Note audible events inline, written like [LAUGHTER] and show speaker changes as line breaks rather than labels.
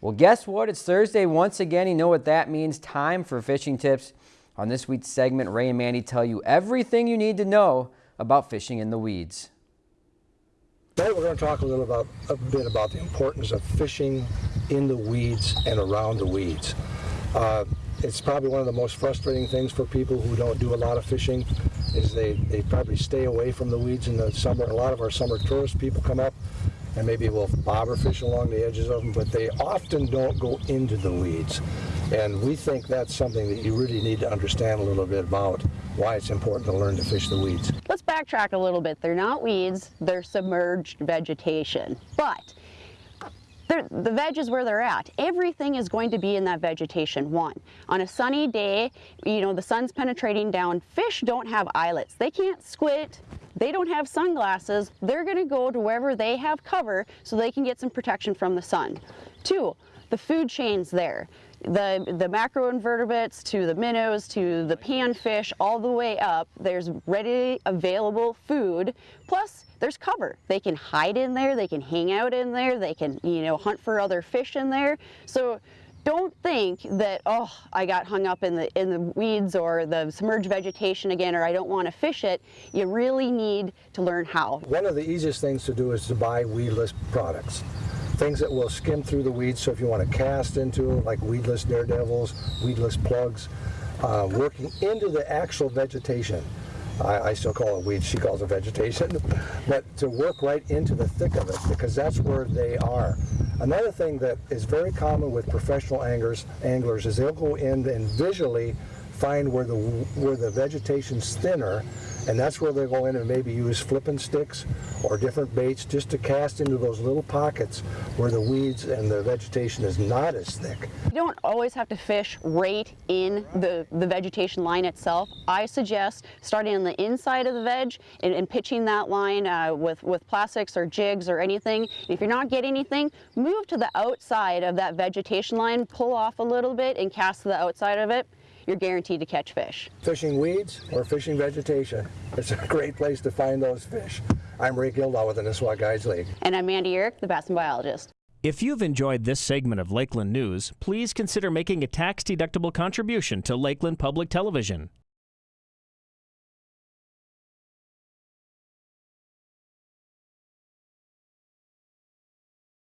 Well, guess what? It's Thursday once again. You know what that means. Time for fishing tips. On this week's segment, Ray and Mandy tell you everything you need to know about fishing in the weeds.
Today we're going to talk a little about a bit about the importance of fishing in the weeds and around the weeds. Uh, it's probably one of the most frustrating things for people who don't do a lot of fishing is they, they probably stay away from the weeds in the summer. A lot of our summer tourist people come up and maybe we'll bobber fish along the edges of them, but they often don't go into the weeds. And we think that's something that you really need to understand a little bit about why it's important to learn to fish the weeds.
Let's backtrack a little bit. They're not weeds, they're submerged vegetation. But the veg is where they're at. Everything is going to be in that vegetation, one. On a sunny day, you know, the sun's penetrating down. Fish don't have eyelets. They can't squint. They don't have sunglasses. They're gonna go to wherever they have cover so they can get some protection from the sun. Two, the food chain's there. The, the macroinvertebrates to the minnows to the panfish all the way up, there's ready available food. Plus, there's cover. They can hide in there, they can hang out in there, they can, you know, hunt for other fish in there. So don't think that, oh, I got hung up in the, in the weeds or the submerged vegetation again, or I don't want to fish it. You really need to learn how.
One of the easiest things to do is to buy weedless products. Things that will skim through the weeds, so if you want to cast into like weedless daredevils, weedless plugs, uh, working into the actual vegetation. I, I, still call it weeds, she calls it vegetation, [LAUGHS] but to work right into the thick of it because that's where they are. Another thing that is very common with professional anglers, anglers is they'll go in and visually find where the where the vegetation's thinner and that's where they go in and maybe use flipping sticks or different baits just to cast into those little pockets where the weeds and the vegetation is not as thick.
You don't always have to fish right in the, the vegetation line itself. I suggest starting on the inside of the veg and, and pitching that line uh, with, with plastics or jigs or anything. If you're not getting anything, move to the outside of that vegetation line, pull off a little bit and cast to the outside of it you're guaranteed to catch fish.
Fishing weeds or fishing vegetation. It's a great place to find those fish. I'm Ray Gildow with the Nisswa Guides League.
And I'm Mandy Uhrich, the Bassin biologist.
If you've enjoyed this segment of Lakeland News, please consider making a tax-deductible contribution to Lakeland Public Television.